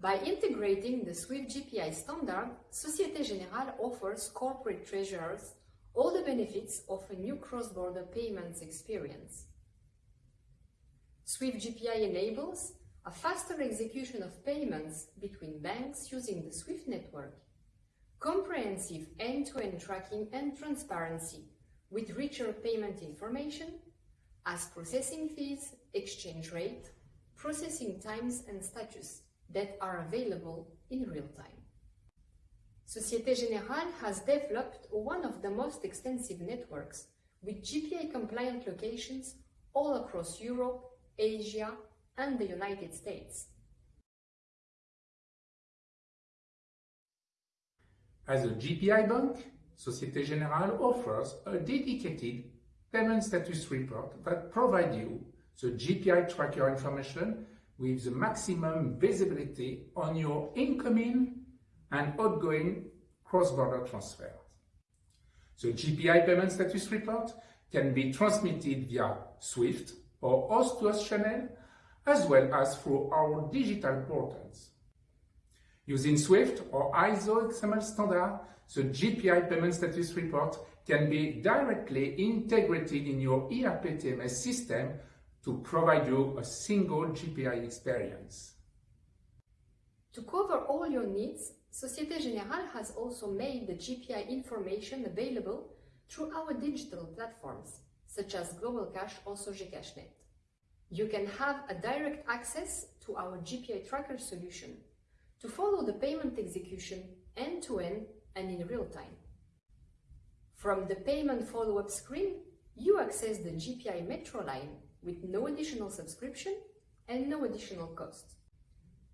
By integrating the SWIFT GPI standard, Societe Generale offers corporate treasurers all the benefits of a new cross-border payments experience. SWIFT GPI enables a faster execution of payments between banks using the SWIFT network, comprehensive end-to-end -end tracking and transparency with richer payment information as processing fees, exchange rate, processing times and status that are available in real time. Societe Generale has developed one of the most extensive networks with GPI-compliant locations all across Europe, Asia, and the United States. As a GPI bank, Societe Generale offers a dedicated payment status report that provides you the GPI tracker information with the maximum visibility on your incoming and outgoing cross-border transfers. The GPI payment status report can be transmitted via SWIFT or host-to-host channel, as well as through our digital portals. Using SWIFT or ISO XML standard, the GPI payment status report can be directly integrated in your ERP TMS system to provide you a single GPI experience. To cover all your needs, Societe Generale has also made the GPI information available through our digital platforms, such as Global Cash or SoGeCashNet. You can have a direct access to our GPI tracker solution to follow the payment execution end-to-end -end and in real time. From the payment follow-up screen, you access the GPI Metro line with no additional subscription and no additional cost.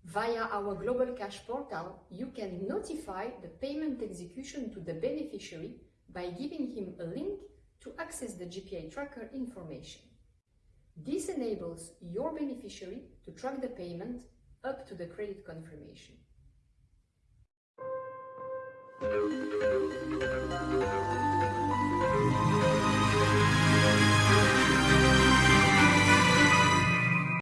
Via our Global Cash portal, you can notify the payment execution to the beneficiary by giving him a link to access the GPI tracker information. This enables your beneficiary to track the payment up to the credit confirmation.